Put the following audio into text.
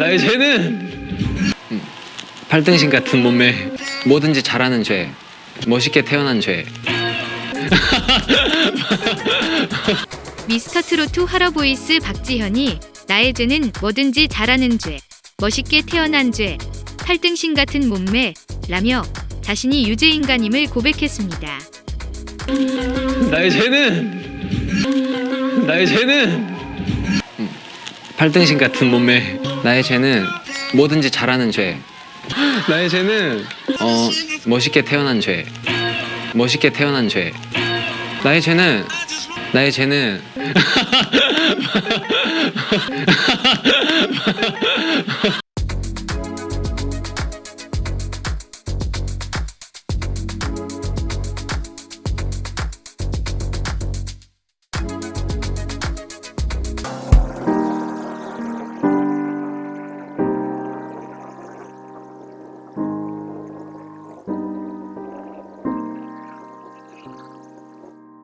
나의 죄는 음, 팔등신 같은 몸매 뭐든지 잘하는 죄 멋있게 태어난 죄 미스터트로트 하러보이스 박지현이 나의 죄는 뭐든지 잘하는 죄, 멋있게 태어난 죄, 팔등신 같은 몸매 라며 자신이 유죄인간임을 고백했습니다. 나의 죄는 나의 죄는 음, 팔등신 같은 몸매. 나의 죄는 뭐든지 잘하는 죄. 나의 죄는 어 멋있게 태어난 죄. 멋있게 태어난 죄. 나의 죄는 나의 죄는